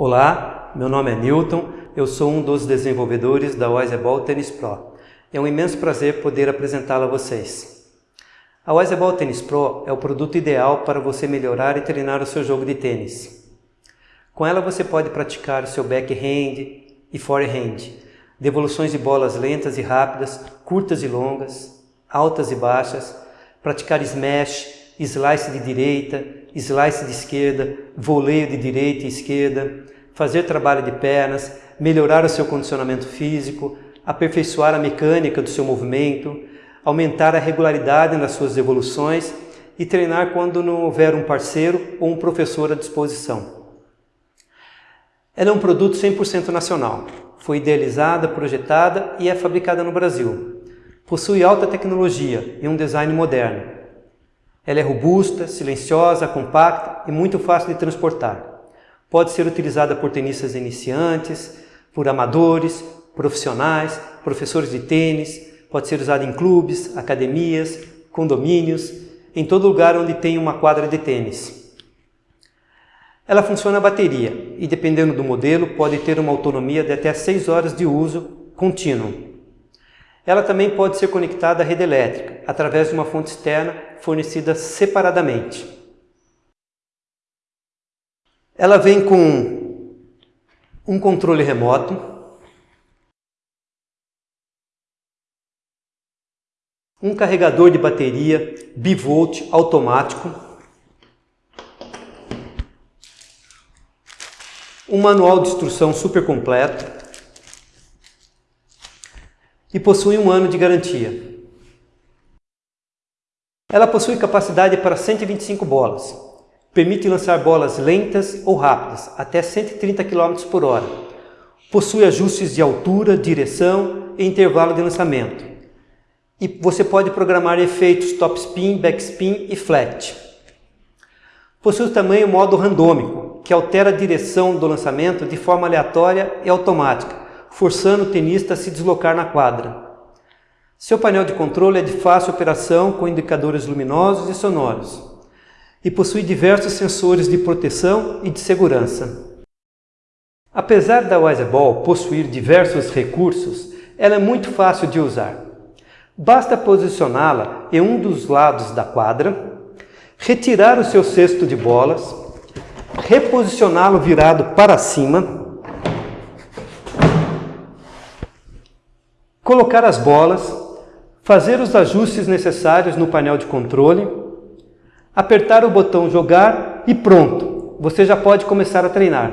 Olá, meu nome é Newton, eu sou um dos desenvolvedores da Wiseball Tennis Pro. É um imenso prazer poder apresentá-la a vocês. A Wiseball Tennis Pro é o produto ideal para você melhorar e treinar o seu jogo de tênis. Com ela você pode praticar o seu backhand e forehand, devoluções de bolas lentas e rápidas, curtas e longas, altas e baixas, praticar smash, slice de direita, slice de esquerda, voleio de direita e esquerda, fazer trabalho de pernas, melhorar o seu condicionamento físico, aperfeiçoar a mecânica do seu movimento, aumentar a regularidade nas suas evoluções e treinar quando não houver um parceiro ou um professor à disposição. Ela é um produto 100% nacional. Foi idealizada, projetada e é fabricada no Brasil. Possui alta tecnologia e um design moderno. Ela é robusta, silenciosa, compacta e muito fácil de transportar. Pode ser utilizada por tenistas iniciantes, por amadores, profissionais, professores de tênis, pode ser usada em clubes, academias, condomínios, em todo lugar onde tem uma quadra de tênis. Ela funciona a bateria e, dependendo do modelo, pode ter uma autonomia de até 6 horas de uso contínuo. Ela também pode ser conectada à rede elétrica, através de uma fonte externa fornecida separadamente. Ela vem com um controle remoto, um carregador de bateria bivolt automático, um manual de instrução super completo e possui um ano de garantia. Ela possui capacidade para 125 bolas, Permite lançar bolas lentas ou rápidas, até 130 km por hora. Possui ajustes de altura, direção e intervalo de lançamento. E você pode programar efeitos top spin, backspin e flat. Possui também o modo randômico, que altera a direção do lançamento de forma aleatória e automática, forçando o tenista a se deslocar na quadra. Seu painel de controle é de fácil operação com indicadores luminosos e sonoros e possui diversos sensores de proteção e de segurança. Apesar da Wiseball possuir diversos recursos, ela é muito fácil de usar. Basta posicioná-la em um dos lados da quadra, retirar o seu cesto de bolas, reposicioná-lo virado para cima, colocar as bolas, fazer os ajustes necessários no painel de controle apertar o botão jogar e pronto, você já pode começar a treinar.